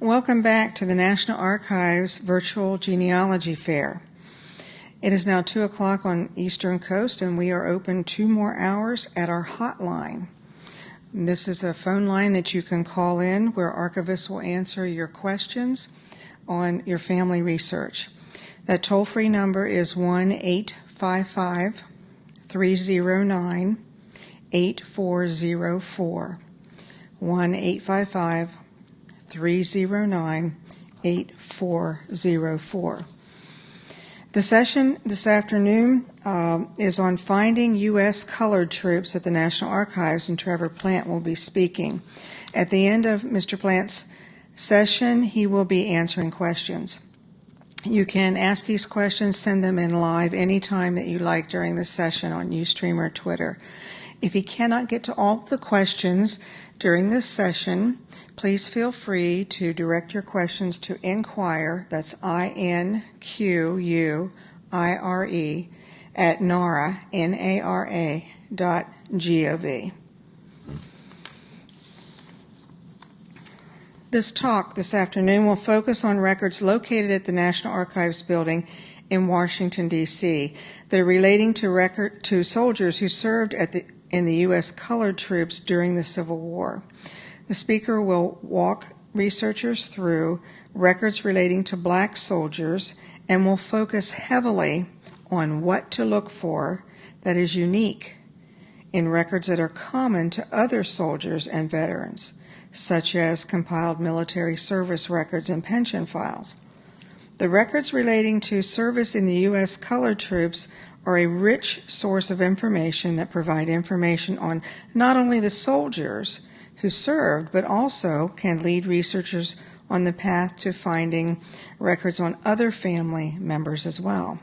Welcome back to the National Archives Virtual Genealogy Fair. It is now 2 o'clock on Eastern Coast, and we are open two more hours at our hotline. This is a phone line that you can call in where archivists will answer your questions on your family research. That toll free number is 1 855 309 8404. 1 855 309 8404. The session this afternoon uh, is on finding U.S. colored troops at the National Archives, and Trevor Plant will be speaking. At the end of Mr. Plant's session, he will be answering questions. You can ask these questions, send them in live anytime that you like during the session on Ustream or Twitter. If he cannot get to all the questions during this session, please feel free to direct your questions to inquire, that's I-N-Q-U-I-R-E, at NARA, N-A-R-A, dot G-O-V. This talk this afternoon will focus on records located at the National Archives building in Washington, D.C. that are relating to record to soldiers who served at the in the U.S. colored troops during the Civil War. The speaker will walk researchers through records relating to black soldiers and will focus heavily on what to look for that is unique in records that are common to other soldiers and veterans, such as compiled military service records and pension files. The records relating to service in the U.S. colored troops are a rich source of information that provide information on not only the soldiers who served, but also can lead researchers on the path to finding records on other family members as well.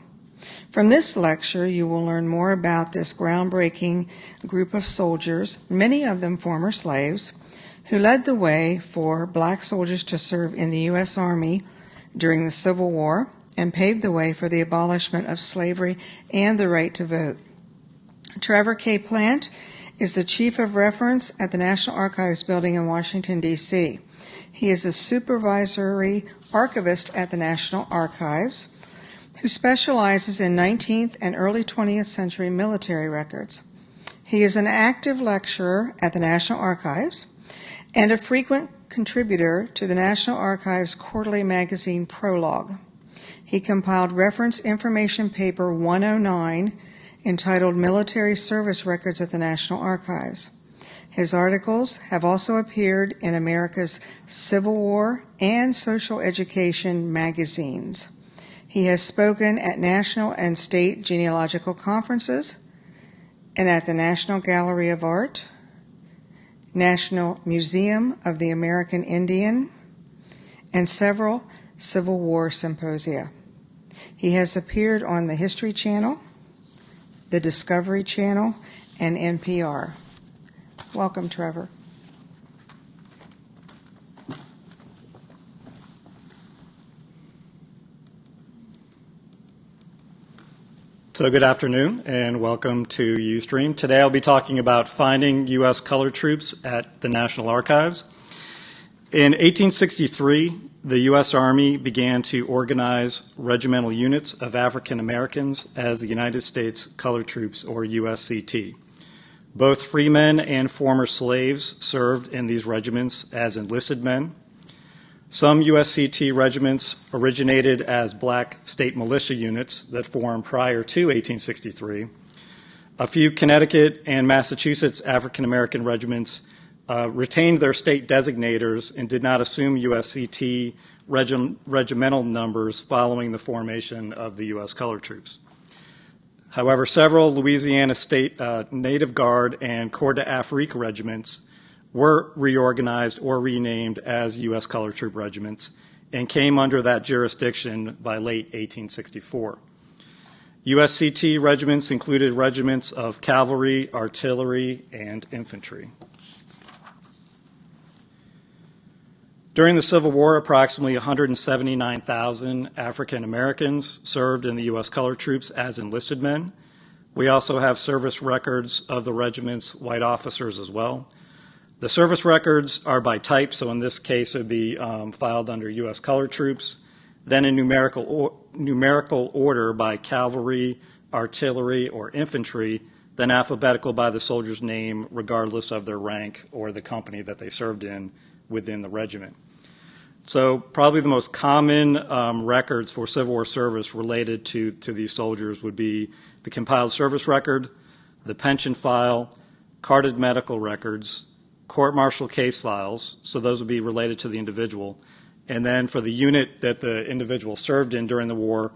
From this lecture, you will learn more about this groundbreaking group of soldiers, many of them former slaves, who led the way for black soldiers to serve in the U.S. Army during the Civil War and paved the way for the abolishment of slavery and the right to vote. Trevor K. Plant is the Chief of Reference at the National Archives Building in Washington, D.C. He is a supervisory archivist at the National Archives who specializes in 19th and early 20th century military records. He is an active lecturer at the National Archives and a frequent contributor to the National Archives quarterly magazine Prologue. He compiled reference information paper 109 entitled Military Service Records at the National Archives. His articles have also appeared in America's Civil War and Social Education magazines. He has spoken at national and state genealogical conferences and at the National Gallery of Art, National Museum of the American Indian, and several Civil War symposia. He has appeared on the History Channel, the Discovery Channel, and NPR. Welcome, Trevor. So good afternoon and welcome to Ustream. Today I'll be talking about finding U.S. color troops at the National Archives. In 1863, the U.S. Army began to organize regimental units of African Americans as the United States Colored Troops, or USCT. Both freemen and former slaves served in these regiments as enlisted men. Some USCT regiments originated as black state militia units that formed prior to 1863. A few Connecticut and Massachusetts African American regiments uh, retained their state designators and did not assume USCT regimental numbers following the formation of the U.S. colored troops. However, several Louisiana State uh, Native Guard and Corps d'Afrique regiments were reorganized or renamed as U.S. colored troop regiments and came under that jurisdiction by late 1864. USCT regiments included regiments of cavalry, artillery, and infantry. During the Civil War, approximately 179,000 African Americans served in the U.S. colored troops as enlisted men. We also have service records of the regiment's white officers as well. The service records are by type, so in this case, it would be um, filed under U.S. Colored Troops, then in numerical, or, numerical order by cavalry, artillery, or infantry, then alphabetical by the soldier's name, regardless of their rank or the company that they served in within the regiment. So probably the most common um, records for Civil War service related to, to these soldiers would be the compiled service record, the pension file, carded medical records, court-martial case files, so those would be related to the individual. And then for the unit that the individual served in during the war,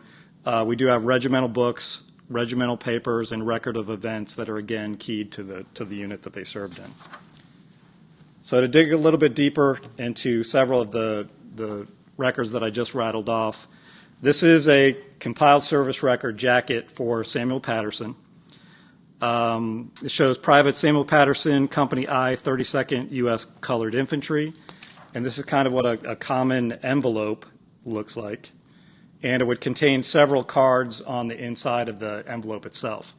uh, we do have regimental books, regimental papers, and record of events that are again keyed to the, to the unit that they served in. So to dig a little bit deeper into several of the, the records that I just rattled off, this is a compiled service record jacket for Samuel Patterson. Um, it shows Private Samuel Patterson, Company I, 32nd U.S. Colored Infantry. And this is kind of what a, a common envelope looks like. And it would contain several cards on the inside of the envelope itself.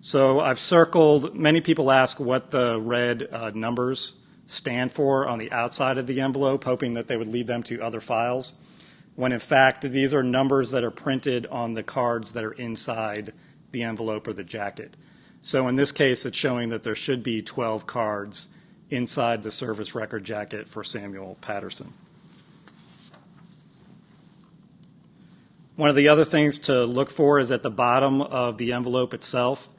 So I've circled, many people ask what the red uh, numbers stand for on the outside of the envelope, hoping that they would lead them to other files, when in fact these are numbers that are printed on the cards that are inside the envelope or the jacket. So in this case, it's showing that there should be 12 cards inside the service record jacket for Samuel Patterson. One of the other things to look for is at the bottom of the envelope itself,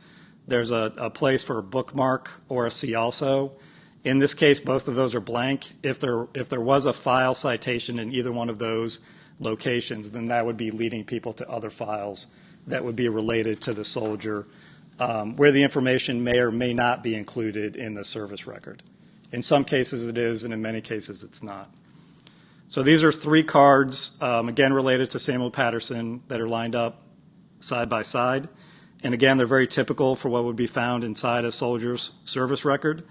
there's a, a place for a bookmark or a see also. In this case, both of those are blank. If there, if there was a file citation in either one of those locations, then that would be leading people to other files that would be related to the soldier, um, where the information may or may not be included in the service record. In some cases it is, and in many cases it's not. So these are three cards, um, again related to Samuel Patterson, that are lined up side by side. And again, they're very typical for what would be found inside a soldier's service record.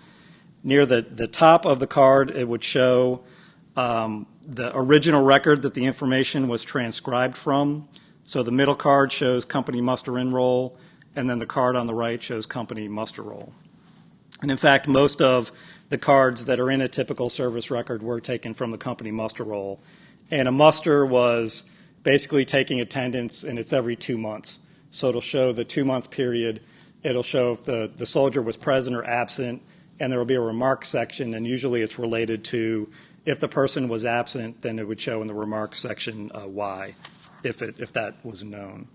Near the, the top of the card, it would show um, the original record that the information was transcribed from. So the middle card shows company muster in roll, and then the card on the right shows company muster roll. And in fact, most of the cards that are in a typical service record were taken from the company muster roll. And a muster was basically taking attendance, and it's every two months. So it'll show the two month period. It'll show if the, the soldier was present or absent, and there will be a remark section, and usually it's related to if the person was absent, then it would show in the remark section uh, why, if, it, if that was known.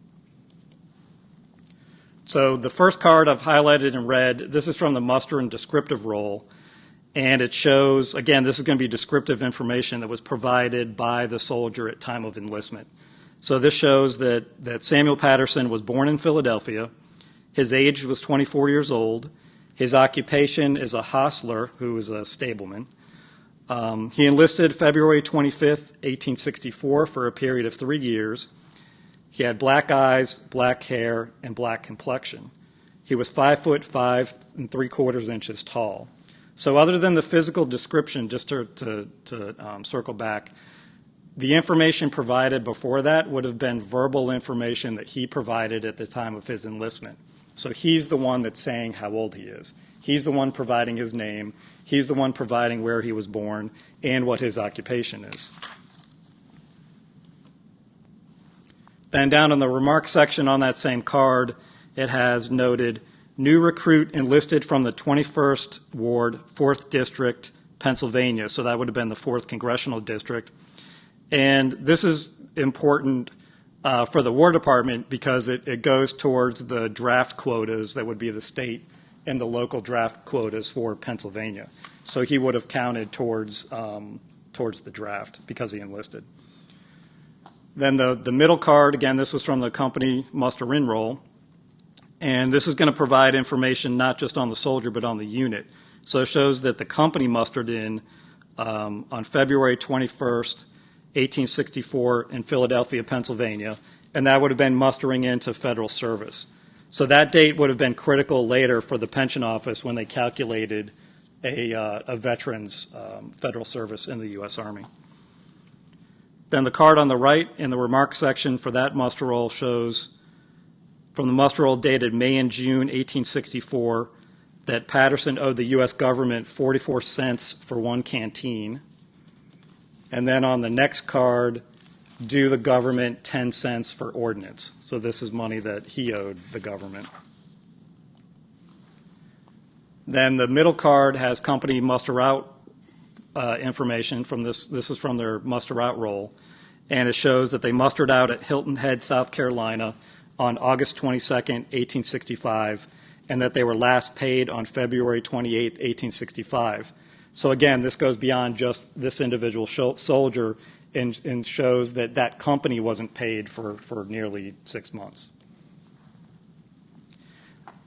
So the first card I've highlighted in red, this is from the muster and descriptive roll, and it shows, again, this is going to be descriptive information that was provided by the soldier at time of enlistment. So this shows that, that Samuel Patterson was born in Philadelphia. His age was 24 years old. His occupation is a hostler who is a stableman. Um, he enlisted February 25th, 1864, for a period of three years. He had black eyes, black hair, and black complexion. He was five foot five and three quarters inches tall. So, other than the physical description, just to, to, to um, circle back, the information provided before that would have been verbal information that he provided at the time of his enlistment. So he's the one that's saying how old he is. He's the one providing his name. He's the one providing where he was born and what his occupation is. Then down in the remarks section on that same card, it has noted new recruit enlisted from the 21st Ward, 4th District, Pennsylvania. So that would have been the 4th Congressional District. And this is important uh, for the War Department because it, it goes towards the draft quotas that would be the state and the local draft quotas for Pennsylvania. So he would have counted towards, um, towards the draft because he enlisted. Then the, the middle card, again, this was from the company muster in roll. And this is going to provide information not just on the soldier, but on the unit. So it shows that the company mustered in um, on February 21st, 1864 in Philadelphia, Pennsylvania, and that would have been mustering into federal service. So that date would have been critical later for the pension office when they calculated a, uh, a veteran's um, federal service in the U.S. Army. Then the card on the right in the remarks section for that muster roll shows from the muster roll dated May and June 1864, that Patterson owed the U.S. government 44 cents for one canteen. And then on the next card, do the government 10 cents for ordnance. So this is money that he owed the government. Then the middle card has company muster out uh, information from this. This is from their muster out roll, and it shows that they mustered out at Hilton Head, South Carolina, on August 22nd, 1865, and that they were last paid on February 28th, 1865. So again, this goes beyond just this individual soldier and, and shows that that company wasn't paid for, for nearly six months.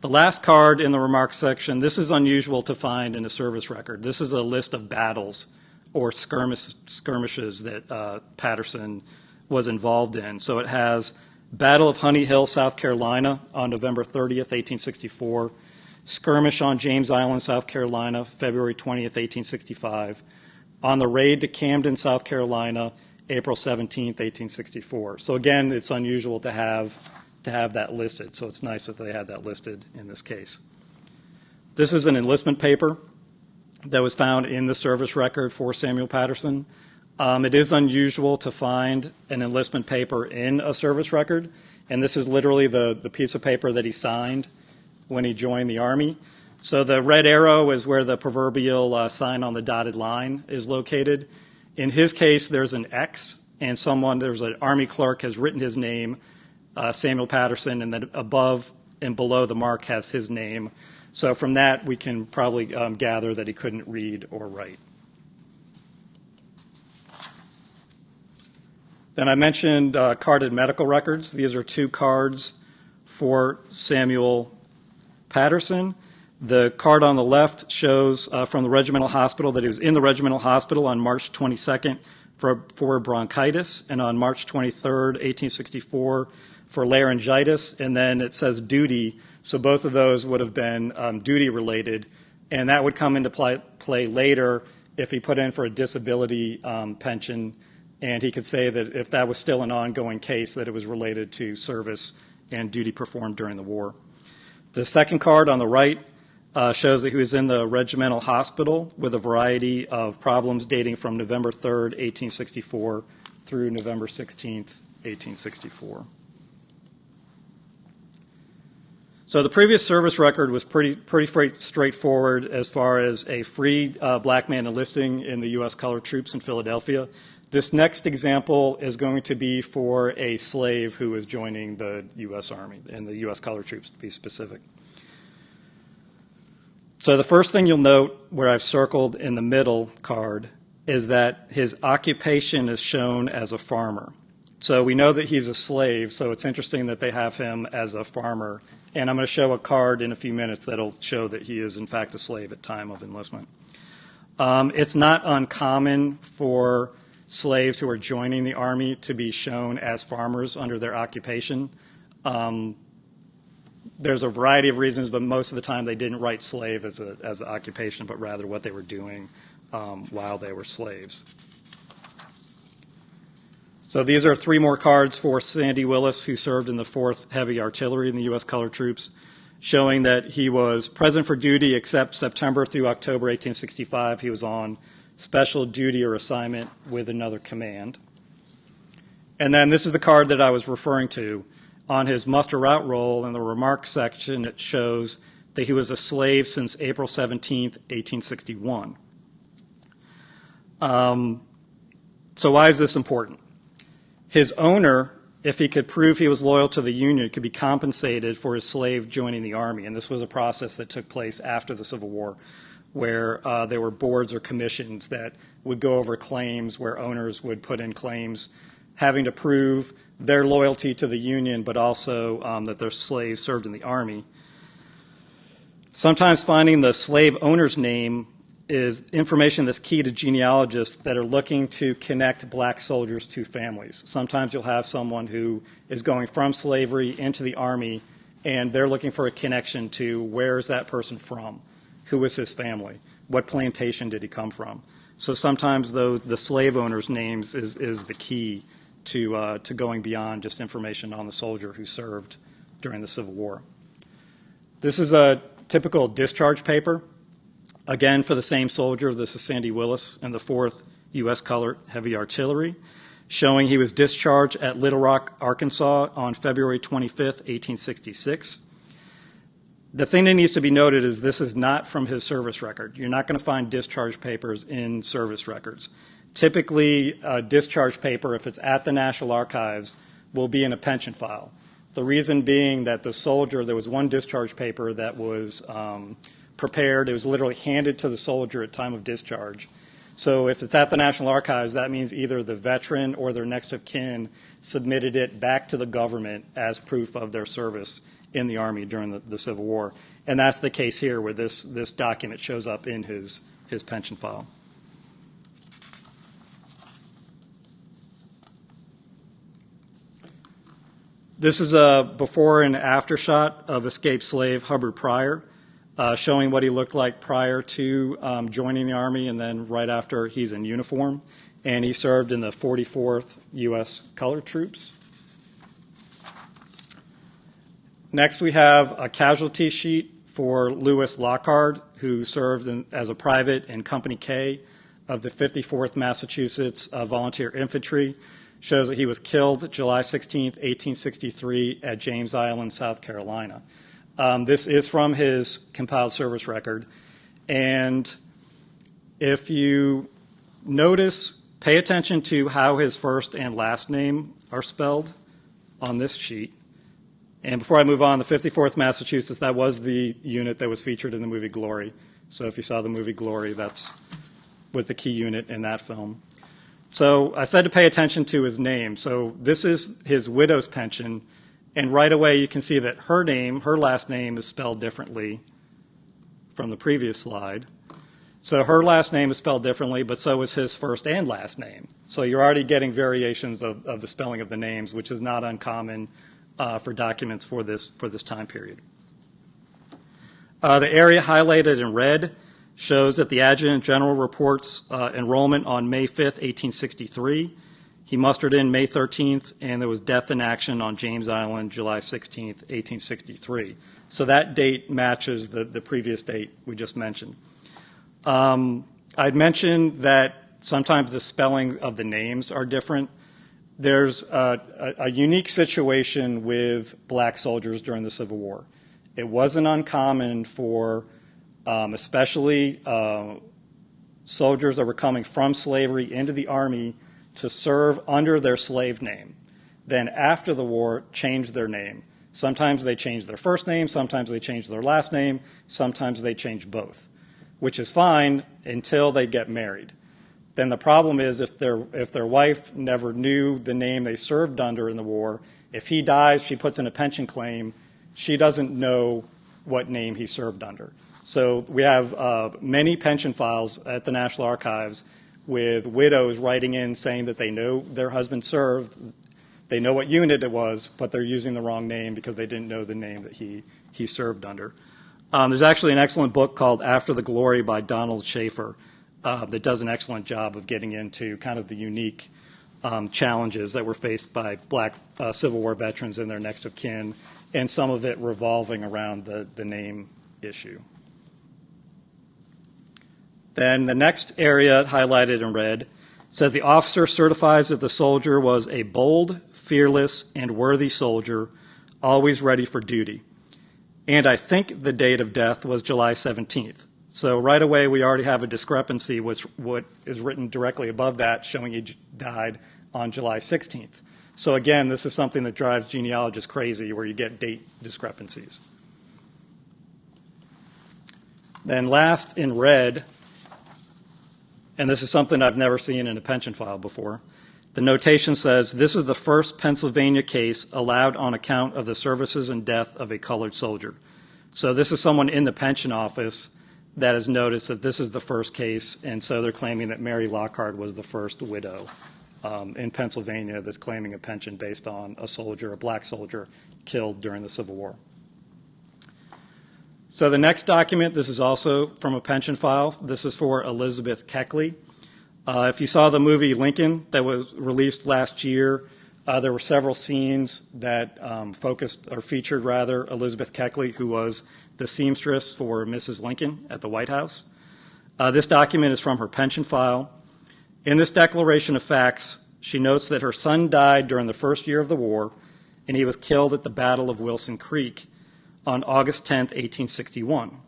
The last card in the remarks section, this is unusual to find in a service record. This is a list of battles or skirmish, skirmishes that uh, Patterson was involved in. So it has Battle of Honey Hill, South Carolina on November 30th, 1864. Skirmish on James Island, South Carolina, February 20th, 1865. On the raid to Camden, South Carolina, April 17th, 1864. So again, it's unusual to have to have that listed. So it's nice that they had that listed in this case. This is an enlistment paper that was found in the service record for Samuel Patterson. Um, it is unusual to find an enlistment paper in a service record, and this is literally the, the piece of paper that he signed when he joined the Army. So the red arrow is where the proverbial uh, sign on the dotted line is located. In his case, there's an X, and someone, there's an Army clerk has written his name uh, Samuel Patterson, and then above and below the mark has his name. So from that, we can probably um, gather that he couldn't read or write. Then I mentioned uh, carded medical records. These are two cards for Samuel Patterson. The card on the left shows uh, from the regimental hospital that he was in the regimental hospital on March 22nd for, for bronchitis, and on March 23rd, 1864, for laryngitis, and then it says duty. So both of those would have been um, duty related, and that would come into play, play, later if he put in for a disability um, pension, and he could say that if that was still an ongoing case, that it was related to service and duty performed during the war. The second card on the right uh, shows that he was in the regimental hospital with a variety of problems dating from November 3rd, 1864 through November 16th, 1864. So the previous service record was pretty pretty straightforward as far as a free uh, black man enlisting in the U.S. colored troops in Philadelphia. This next example is going to be for a slave who is joining the U.S. Army and the U.S. colored troops, to be specific. So the first thing you'll note where I've circled in the middle card is that his occupation is shown as a farmer. So we know that he's a slave, so it's interesting that they have him as a farmer and I'm going to show a card in a few minutes that'll show that he is, in fact, a slave at time of enlistment. Um, it's not uncommon for slaves who are joining the Army to be shown as farmers under their occupation. Um, there's a variety of reasons, but most of the time they didn't write slave as, a, as an occupation, but rather what they were doing um, while they were slaves. So these are three more cards for Sandy Willis, who served in the 4th Heavy Artillery in the U.S. Colored Troops, showing that he was present for duty except September through October 1865. He was on special duty or assignment with another command. And then this is the card that I was referring to. On his muster out roll in the remarks section, it shows that he was a slave since April 17, 1861. Um, so why is this important? His owner, if he could prove he was loyal to the Union, could be compensated for his slave joining the Army. And this was a process that took place after the Civil War, where uh, there were boards or commissions that would go over claims where owners would put in claims having to prove their loyalty to the Union, but also um, that their slave served in the Army. Sometimes finding the slave owner's name is information that's key to genealogists that are looking to connect black soldiers to families. Sometimes you'll have someone who is going from slavery into the army and they're looking for a connection to where is that person from? Who is his family? What plantation did he come from? So sometimes those, the slave owner's names is, is the key to, uh, to going beyond just information on the soldier who served during the Civil War. This is a typical discharge paper. Again, for the same soldier, this is Sandy Willis in the 4th U.S. Colored Heavy Artillery, showing he was discharged at Little Rock, Arkansas on February 25th, 1866. The thing that needs to be noted is this is not from his service record. You're not going to find discharge papers in service records. Typically, a discharge paper, if it's at the National Archives, will be in a pension file. The reason being that the soldier, there was one discharge paper that was um, prepared. It was literally handed to the soldier at time of discharge. So if it's at the National Archives, that means either the veteran or their next of kin submitted it back to the government as proof of their service in the Army during the, the Civil War. And that's the case here where this, this document shows up in his, his pension file. This is a before and after shot of escaped slave Hubbard Pryor, uh, showing what he looked like prior to um, joining the Army and then right after he's in uniform. And he served in the 44th U.S. Colored Troops. Next, we have a casualty sheet for Lewis Lockhart, who served in, as a private in Company K of the 54th Massachusetts uh, Volunteer Infantry. Shows that he was killed July 16, 1863, at James Island, South Carolina. Um, this is from his compiled service record. And if you notice, pay attention to how his first and last name are spelled on this sheet. And before I move on, the 54th Massachusetts, that was the unit that was featured in the movie Glory. So if you saw the movie Glory, that's was the key unit in that film. So I said to pay attention to his name. So this is his widow's pension. And right away you can see that her name, her last name is spelled differently from the previous slide. So her last name is spelled differently, but so is his first and last name. So you're already getting variations of, of the spelling of the names, which is not uncommon uh, for documents for this, for this time period. Uh, the area highlighted in red shows that the Adjutant General reports uh, enrollment on May 5th, 1863. He mustered in May 13th, and there was death in action on James Island July 16th, 1863. So that date matches the, the previous date we just mentioned. Um, I'd mentioned that sometimes the spelling of the names are different. There's a, a, a unique situation with black soldiers during the Civil War. It wasn't uncommon for um, especially uh, soldiers that were coming from slavery into the Army to serve under their slave name. Then after the war, change their name. Sometimes they change their first name, sometimes they change their last name, sometimes they change both, which is fine until they get married. Then the problem is if their, if their wife never knew the name they served under in the war, if he dies, she puts in a pension claim, she doesn't know what name he served under. So we have uh, many pension files at the National Archives with widows writing in saying that they know their husband served, they know what unit it was, but they're using the wrong name because they didn't know the name that he, he served under. Um, there's actually an excellent book called After the Glory by Donald Shaffer uh, that does an excellent job of getting into kind of the unique um, challenges that were faced by black uh, Civil War veterans and their next of kin, and some of it revolving around the, the name issue. Then the next area highlighted in red says the officer certifies that the soldier was a bold, fearless, and worthy soldier, always ready for duty. And I think the date of death was July 17th. So right away, we already have a discrepancy with what is written directly above that, showing he died on July 16th. So again, this is something that drives genealogists crazy, where you get date discrepancies. Then last in red and this is something I've never seen in a pension file before. The notation says this is the first Pennsylvania case allowed on account of the services and death of a colored soldier. So this is someone in the pension office that has noticed that this is the first case, and so they're claiming that Mary Lockhart was the first widow um, in Pennsylvania that's claiming a pension based on a soldier, a black soldier, killed during the Civil War. So the next document, this is also from a pension file. This is for Elizabeth Keckley. Uh, if you saw the movie Lincoln that was released last year, Uh, there were several scenes that um, focused or featured rather Elizabeth Keckley, who was the seamstress for Mrs. Lincoln at the White House. Uh, this document is from her pension file. In this declaration of facts, she notes that her son died during the first year of the war, and he was killed at the Battle of Wilson Creek on August 10, 1861.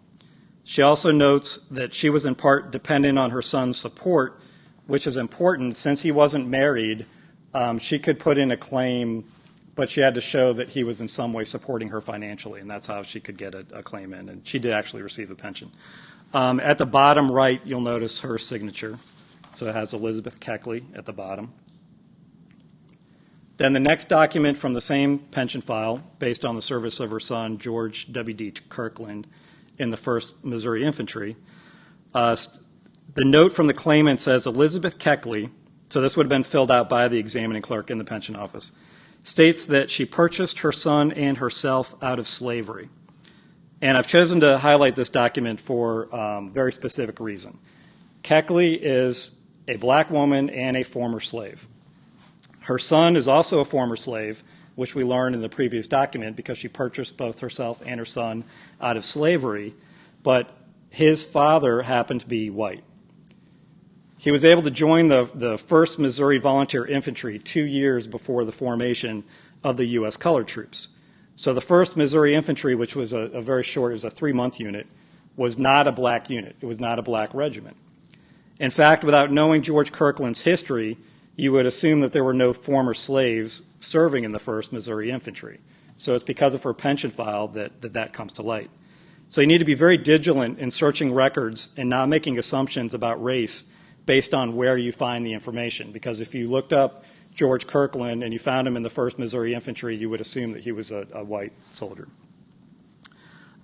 She also notes that she was in part dependent on her son's support, which is important since he wasn't married. Um, she could put in a claim, but she had to show that he was in some way supporting her financially, and that's how she could get a, a claim in. And she did actually receive a pension. Um, at the bottom right, you'll notice her signature. So it has Elizabeth Keckley at the bottom. Then the next document from the same pension file, based on the service of her son, George W.D. Kirkland, in the 1st Missouri Infantry. Uh, the note from the claimant says Elizabeth Keckley, so this would have been filled out by the examining clerk in the pension office, states that she purchased her son and herself out of slavery. And I've chosen to highlight this document for um, very specific reason. Keckley is a black woman and a former slave. Her son is also a former slave, which we learned in the previous document because she purchased both herself and her son out of slavery, but his father happened to be white. He was able to join the, the 1st Missouri Volunteer Infantry two years before the formation of the U.S. Colored Troops. So the 1st Missouri Infantry, which was a, a very short, it was a three-month unit, was not a black unit. It was not a black regiment. In fact, without knowing George Kirkland's history, you would assume that there were no former slaves serving in the 1st Missouri Infantry. So it's because of her pension file that, that that comes to light. So you need to be very vigilant in searching records and not making assumptions about race based on where you find the information. Because if you looked up George Kirkland and you found him in the 1st Missouri Infantry, you would assume that he was a, a white soldier.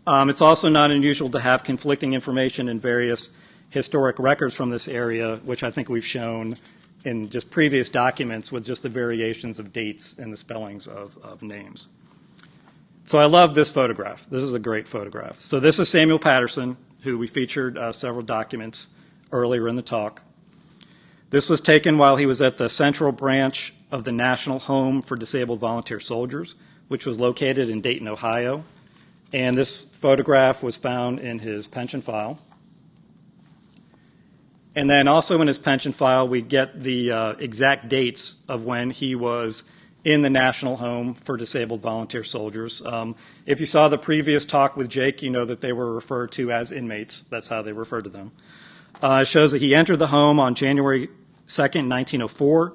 Um, it's also not unusual to have conflicting information in various historic records from this area, which I think we've shown in just previous documents with just the variations of dates and the spellings of, of names. So I love this photograph. This is a great photograph. So this is Samuel Patterson, who we featured uh, several documents earlier in the talk. This was taken while he was at the Central Branch of the National Home for Disabled Volunteer Soldiers, which was located in Dayton, Ohio. And this photograph was found in his pension file. And then also in his pension file, we get the uh, exact dates of when he was in the National Home for Disabled Volunteer Soldiers. Um, if you saw the previous talk with Jake, you know that they were referred to as inmates. That's how they referred to them. Uh, shows that he entered the home on January 2nd, 1904,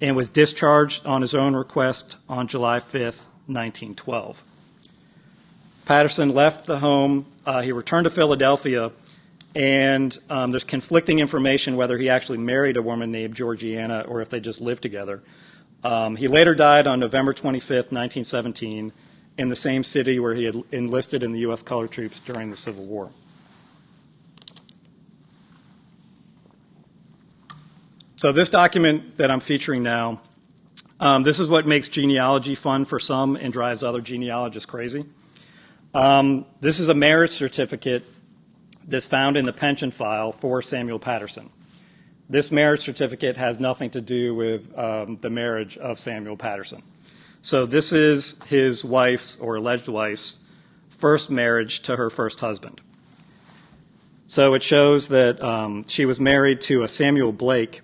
and was discharged on his own request on July 5th, 1912. Patterson left the home. Uh, he returned to Philadelphia and um, there's conflicting information whether he actually married a woman named Georgiana or if they just lived together. Um, he later died on November 25th, 1917, in the same city where he had enlisted in the U.S. Colored Troops during the Civil War. So this document that I'm featuring now, um, this is what makes genealogy fun for some and drives other genealogists crazy. Um, this is a marriage certificate that's found in the pension file for Samuel Patterson. This marriage certificate has nothing to do with um, the marriage of Samuel Patterson. So this is his wife's or alleged wife's first marriage to her first husband. So it shows that um, she was married to a Samuel Blake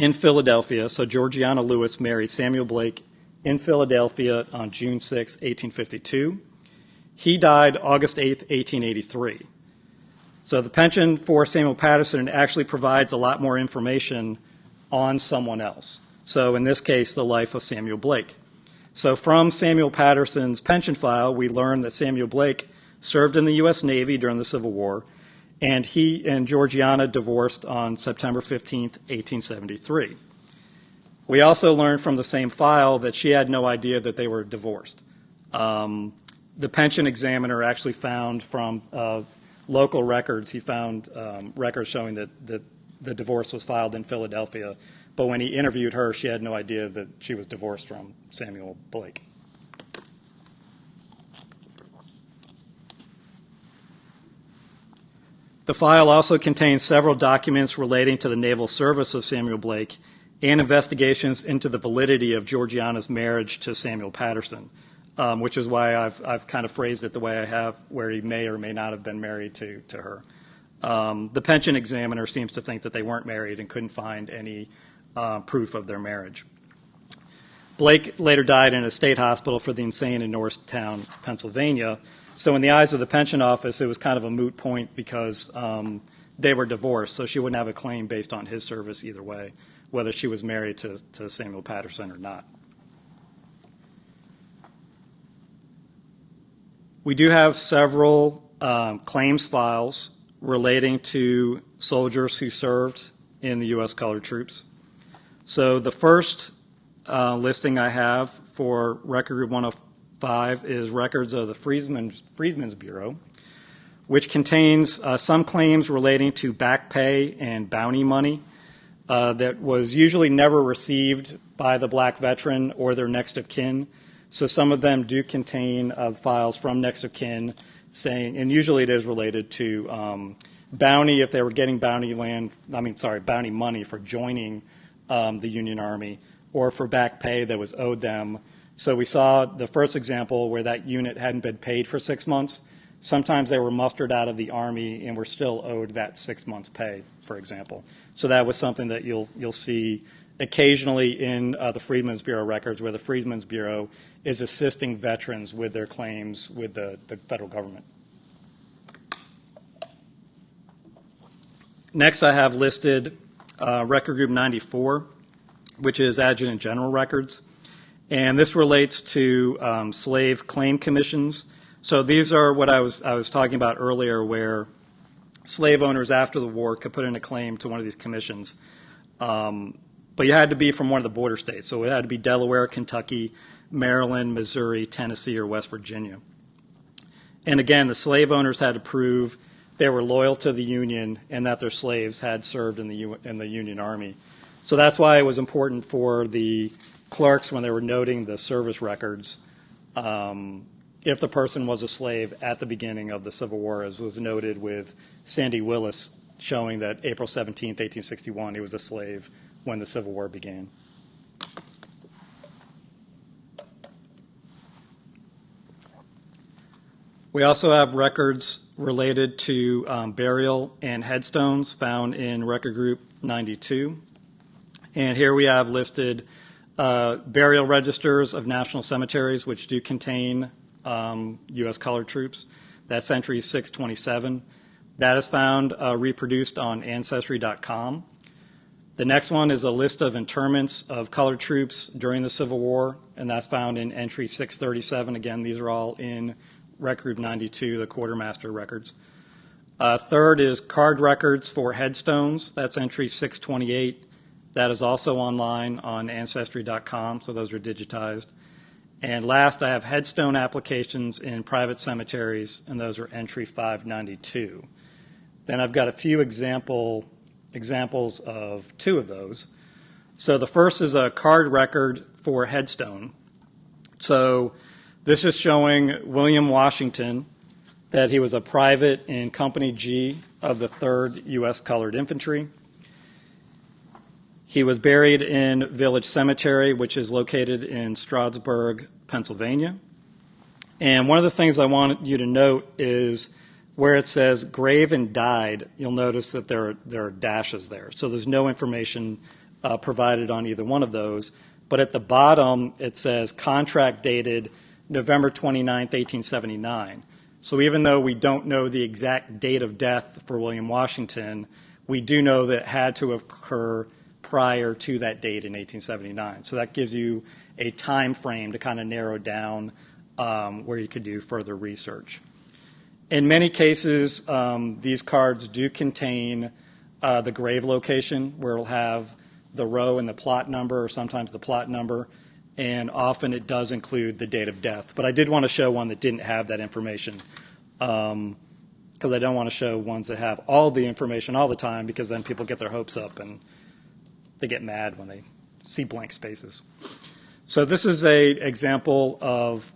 in Philadelphia. So Georgiana Lewis married Samuel Blake in Philadelphia on June 6, 1852. He died August 8, 1883. So the pension for Samuel Patterson actually provides a lot more information on someone else. So in this case, the life of Samuel Blake. So from Samuel Patterson's pension file, we learn that Samuel Blake served in the U.S. Navy during the Civil War, and he and Georgiana divorced on September 15, 1873. We also learned from the same file that she had no idea that they were divorced. Um, the pension examiner actually found from uh, local records, he found um, records showing that, that the divorce was filed in Philadelphia. But when he interviewed her, she had no idea that she was divorced from Samuel Blake. The file also contains several documents relating to the naval service of Samuel Blake and investigations into the validity of Georgiana's marriage to Samuel Patterson, um, which is why I've, I've kind of phrased it the way I have, where he may or may not have been married to, to her. Um, the pension examiner seems to think that they weren't married and couldn't find any uh, proof of their marriage. Blake later died in a state hospital for the insane in Norristown, Pennsylvania. So, in the eyes of the pension office, it was kind of a moot point because um, they were divorced, so she wouldn't have a claim based on his service either way, whether she was married to, to Samuel Patterson or not. We do have several um, claims files relating to soldiers who served in the U.S. colored troops. So the first uh, listing I have for Record Group 105 is records of the Freedmen's, Freedmen's Bureau, which contains uh, some claims relating to back pay and bounty money uh, that was usually never received by the black veteran or their next of kin. So some of them do contain uh, files from next of kin saying, and usually it is related to um, bounty if they were getting bounty land, I mean, sorry, bounty money for joining um, the Union Army or for back pay that was owed them. So we saw the first example where that unit hadn't been paid for six months. Sometimes they were mustered out of the Army and were still owed that six months' pay, for example. So that was something that you'll, you'll see occasionally in uh, the Freedmen's Bureau records where the Freedmen's Bureau is assisting veterans with their claims with the, the federal government. Next, I have listed uh, Record Group 94, which is Adjutant General Records. And this relates to um, slave claim commissions. So these are what I was, I was talking about earlier, where slave owners after the war could put in a claim to one of these commissions. Um, but you had to be from one of the border states. So it had to be Delaware, Kentucky, Maryland, Missouri, Tennessee, or West Virginia. And again, the slave owners had to prove they were loyal to the Union and that their slaves had served in the, U- in the Union Army. So that's why it was important for the clerks when they were noting the service records, um, if the person was a slave at the beginning of the Civil War, as was noted with Sandy Willis showing that April 17, 1861, he was a slave when the Civil War began. We also have records related to um, burial and headstones found in Record Group 92. And here we have listed uh, burial registers of national cemeteries, which do contain um, U.S. colored troops. That's entry 627. That is found uh, reproduced on Ancestry.com. The next one is a list of interments of colored troops during the Civil War, and that's found in entry 637. Again, these are all in Record 92, the quartermaster records. Uh, third is card records for headstones. That's entry 628. That is also online on Ancestry.com, so those are digitized. And last, I have headstone applications in private cemeteries, and those are entry 592. Then I've got a few example examples of two of those. So the first is a card record for headstone. So this is showing William Washington that he was a private in Company G of the 3rd U.S. Colored Infantry. He was buried in Village Cemetery, which is located in Stroudsburg, Pennsylvania. And one of the things I want you to note is where it says grave and died, you'll notice that there are, there are dashes there. So there's no information uh, provided on either one of those. But at the bottom, it says contract dated November 29, 1879. So even though we don't know the exact date of death for William Washington, we do know that it had to occur prior to that date in 1879. So that gives you a time frame to kind of narrow down um, where you could do further research. In many cases, um, these cards do contain uh, the grave location where it'll have the row and the plot number, or sometimes the plot number and often it does include the date of death. But I did want to show one that didn't have that information because um, I don't want to show ones that have all the information all the time because then people get their hopes up and they get mad when they see blank spaces. So this is a example of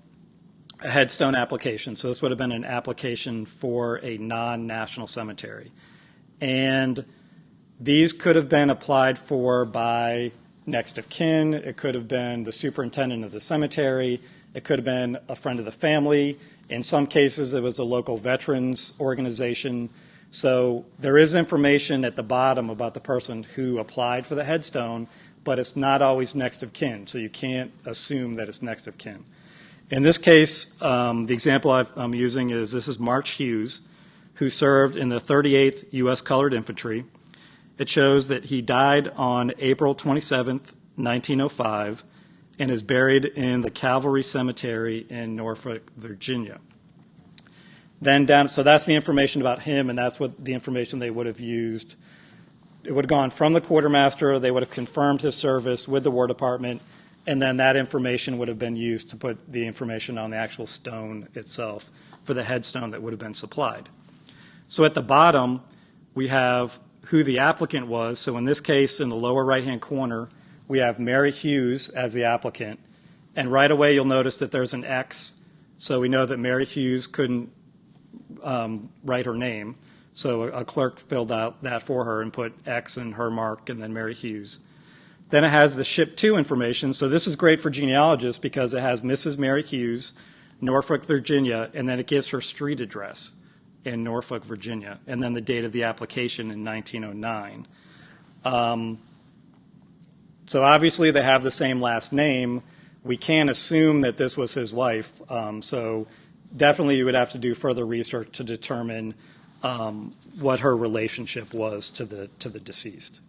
a headstone application. So this would have been an application for a non-national cemetery. And these could have been applied for by next of kin, it could have been the superintendent of the cemetery, it could have been a friend of the family. In some cases, it was a local veterans organization. So there is information at the bottom about the person who applied for the headstone, but it's not always next of kin, so you can't assume that it's next of kin. In this case, um, the example i am using is this is March Hughes, who served in the 38th U.S. Colored Infantry. It shows that he died on April 27, 1905, and is buried in the Calvary Cemetery in Norfolk, Virginia. Then down, so that's the information about him, and that's what the information they would have used. It would have gone from the quartermaster, they would have confirmed his service with the War Department, and then that information would have been used to put the information on the actual stone itself for the headstone that would have been supplied. So at the bottom, we have who the applicant was. So in this case, in the lower right-hand corner, we have Mary Hughes as the applicant. And right away, you'll notice that there's an X. So we know that Mary Hughes couldn't um, write her name. So a, a clerk filled out that for her and put X and her mark and then Mary Hughes. Then it has the ship to information. So this is great for genealogists because it has Mrs. Mary Hughes, Norfolk, Virginia, and then it gives her street address in Norfolk, Virginia, and then the date of the application in 1909. Um, so obviously they have the same last name. We can't assume that this was his wife. Um, so definitely you would have to do further research to determine um, what her relationship was to the to the deceased.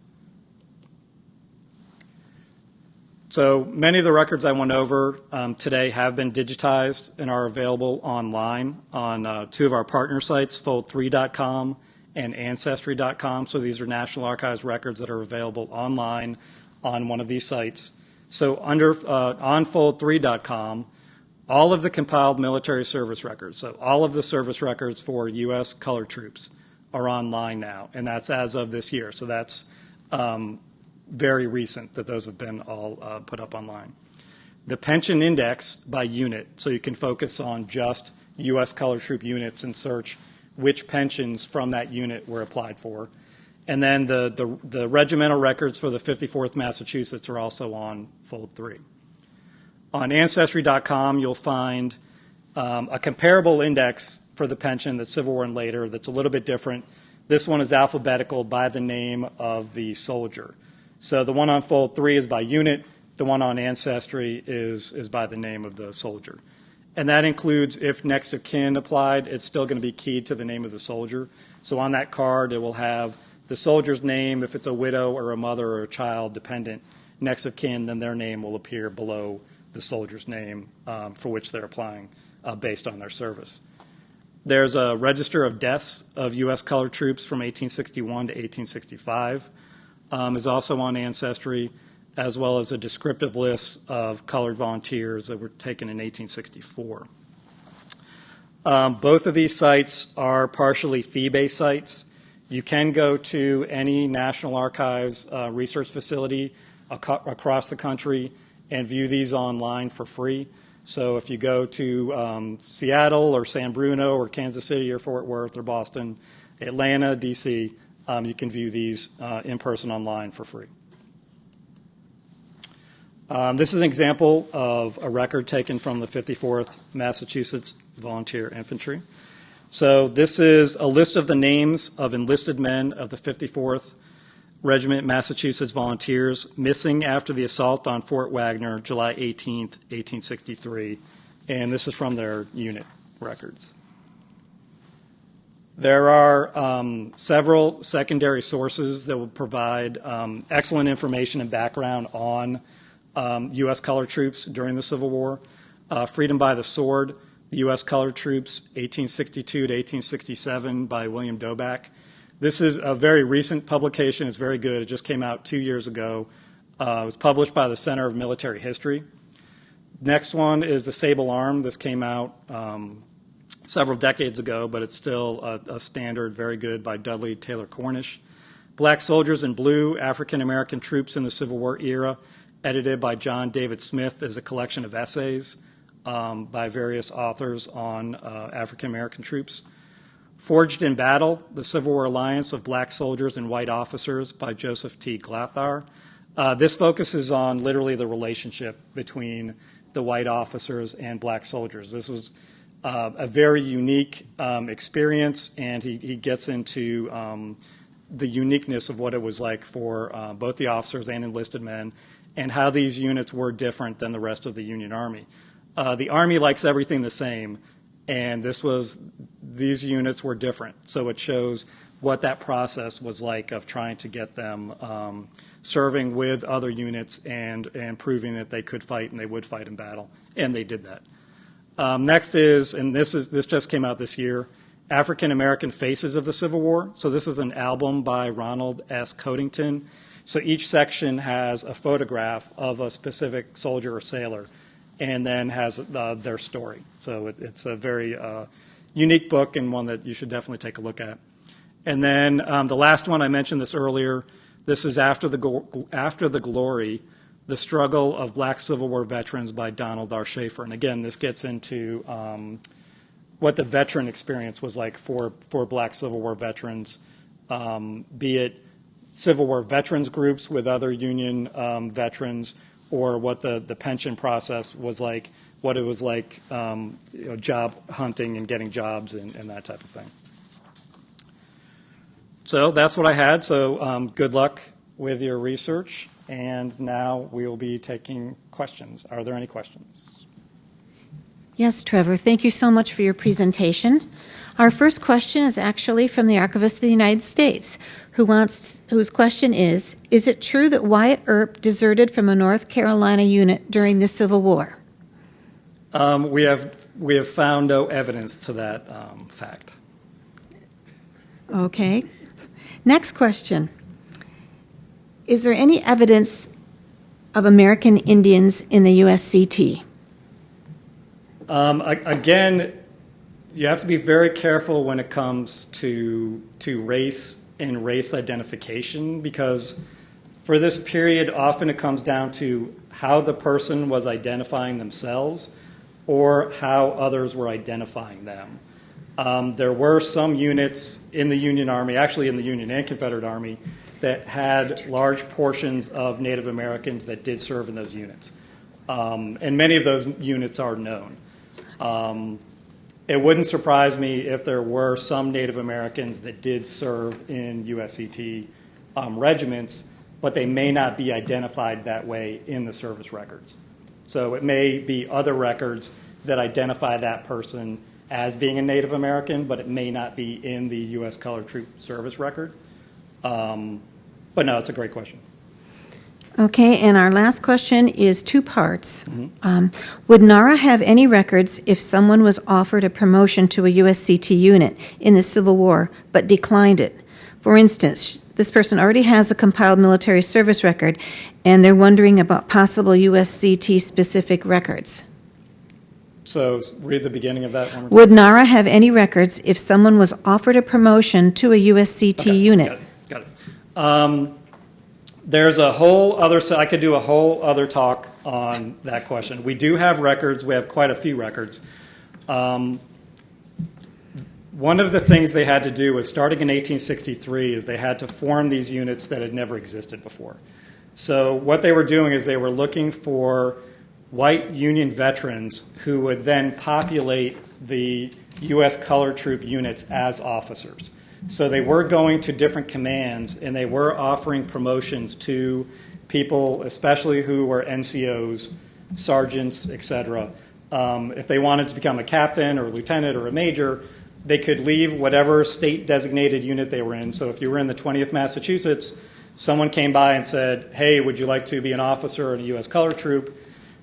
So many of the records I went over um, today have been digitized and are available online on uh, two of our partner sites, fold3.com and ancestry.com. So these are National Archives records that are available online on one of these sites. So under uh, on fold3.com, all of the compiled military service records, so all of the service records for U.S. colored troops are online now, and that's as of this year. So that's um, very recent that those have been all uh, put up online. The pension index by unit, so you can focus on just U.S. Color Troop units and search which pensions from that unit were applied for. And then the, the, the regimental records for the 54th Massachusetts are also on Fold 3. On Ancestry.com, you'll find um, a comparable index for the pension that's Civil War and later that's a little bit different. This one is alphabetical by the name of the soldier. So the one on fold three is by unit. The one on ancestry is, is by the name of the soldier. And that includes if next of kin applied, it's still going to be keyed to the name of the soldier. So on that card, it will have the soldier's name, if it's a widow or a mother or a child dependent, next of kin, then their name will appear below the soldier's name um, for which they're applying uh, based on their service. There's a register of deaths of U.S. colored troops from 1861 to 1865 um, is also on Ancestry, as well as a descriptive list of colored volunteers that were taken in 1864. Um, both of these sites are partially fee-based sites. You can go to any National Archives uh, research facility ac across the country and view these online for free. So if you go to um, Seattle or San Bruno or Kansas City or Fort Worth or Boston, Atlanta, D.C., um, you can view these uh, in person online for free. Um, this is an example of a record taken from the 54th Massachusetts Volunteer Infantry. So this is a list of the names of enlisted men of the 54th Regiment Massachusetts Volunteers missing after the assault on Fort Wagner, July 18, 1863. And this is from their unit records. There are um, several secondary sources that will provide um, excellent information and background on um, U.S. colored troops during the Civil War. Uh, Freedom by the Sword, the U.S. colored troops, 1862 to 1867 by William Dobak. This is a very recent publication. It's very good. It just came out two years ago. Uh, it was published by the Center of Military History. Next one is the Sable Arm. This came out um, several decades ago, but it's still a, a standard, very good, by Dudley Taylor Cornish. Black Soldiers in Blue, African American Troops in the Civil War Era, edited by John David Smith, is a collection of essays um, by various authors on uh, African American troops. Forged in Battle, The Civil War Alliance of Black Soldiers and White Officers by Joseph T. Glatthaar. Uh, this focuses on literally the relationship between the white officers and black soldiers. This was uh, a very unique um, experience, and he, he gets into um, the uniqueness of what it was like for uh, both the officers and enlisted men, and how these units were different than the rest of the Union Army. Uh, the Army likes everything the same, and this was these units were different. So it shows what that process was like of trying to get them um, serving with other units and, and proving that they could fight and they would fight in battle, and they did that. Um, next is, and this is this just came out this year, African American Faces of the Civil War. So this is an album by Ronald S. Coddington. So each section has a photograph of a specific soldier or sailor, and then has uh, their story. So it, it's a very uh, unique book and one that you should definitely take a look at. And then um, the last one I mentioned this earlier. This is after the after the glory, the struggle of Black Civil War veterans by Donald R. Shaffer. And again, this gets into um, what the veteran experience was like for for Black Civil War veterans, um, be it Civil War veterans groups with other Union um, veterans, or what the the pension process was like, what it was like, um, you know, job hunting and getting jobs and, and that type of thing. So that's what I had. So um, good luck with your research. And now we will be taking questions. Are there any questions? Yes, Trevor, thank you so much for your presentation. Our first question is actually from the Archivist of the United States, who wants, whose question is Is it true that Wyatt Earp deserted from a North Carolina unit during the Civil War? Um, we, have, we have found no evidence to that um, fact. Okay. Next question Is there any evidence of American Indians in the USCT? Um, again, you have to be very careful when it comes to, to race and race identification because for this period, often it comes down to how the person was identifying themselves or how others were identifying them. Um, there were some units in the Union Army, actually in the Union and Confederate Army, that had large portions of Native Americans that did serve in those units. Um, and many of those units are known. Um, it wouldn't surprise me if there were some Native Americans that did serve in USCT um, regiments, but they may not be identified that way in the service records. So it may be other records that identify that person as being a Native American, but it may not be in the U.S. Colored Troop Service record. Um, but no, it's a great question. Okay, and our last question is two parts. Um, would NARA have any records if someone was offered a promotion to a USCT unit in the Civil War but declined it? For instance, this person already has a compiled military service record and they're wondering about possible USCT specific records. So read the beginning of that one. Would NARA have any records if someone was offered a promotion to a USCT Okay, unit? Got it. Got it. Um, there's a whole other. So I could do a whole other talk on that question. We do have records. We have quite a few records. Um, one of the things they had to do was starting in 1863 is they had to form these units that had never existed before. So what they were doing is they were looking for white Union veterans who would then populate the U.S. color troop units as officers. So they were going to different commands and they were offering promotions to people, especially who were NCOs, sergeants, etc. Um, if they wanted to become a captain or a lieutenant or a major, they could leave whatever state designated unit they were in. So if you were in the 20th Massachusetts, someone came by and said, Hey, would you like to be an officer in a U.S. color troop?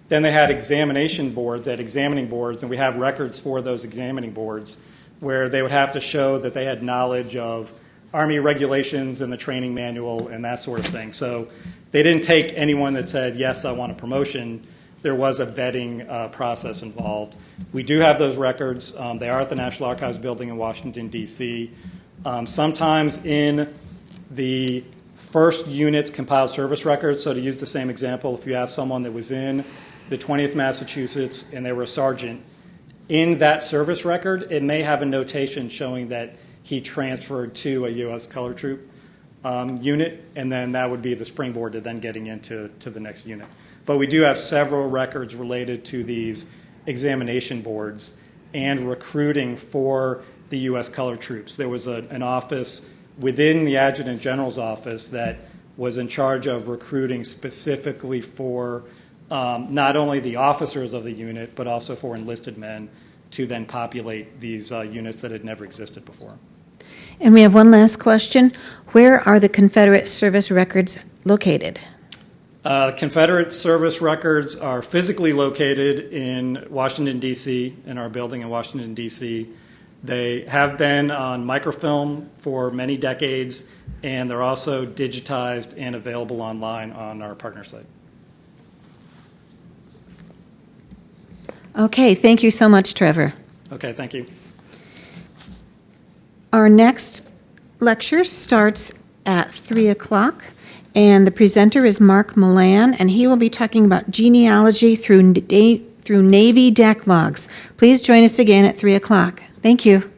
Then they had examination boards at examining boards, and we have records for those examining boards where they would have to show that they had knowledge of Army regulations and the training manual and that sort of thing. So they didn't take anyone that said, Yes, I want a promotion. There was a vetting uh, process involved. We do have those records. Um, they are at the National Archives building in Washington, D.C. Um, sometimes in the first unit's compiled service records, so to use the same example, if you have someone that was in the 20th Massachusetts and they were a sergeant, in that service record, it may have a notation showing that he transferred to a U.S. color troop. um, unit, and then that would be the springboard to then getting into to the next unit. But we do have several records related to these examination boards and recruiting for the U.S. Color Troops. There was a, an office within the Adjutant General's office that was in charge of recruiting specifically for not only the officers of the unit, but also for enlisted men to then populate these uh, units that had never existed before. And we have one last question. Where are the Confederate service records located? Uh, Confederate service records are physically located in Washington, D.C., in our building in Washington, D.C. They have been on microfilm for many decades, and they're also digitized and available online on our partner site. Okay, thank you so much, Trevor. Okay, thank you. Our next lecture starts at 3 o'clock, and the presenter is Mark Mollan, and he will be talking about genealogy through, through Navy deck logs. Please join us again at 3 o'clock. Thank you.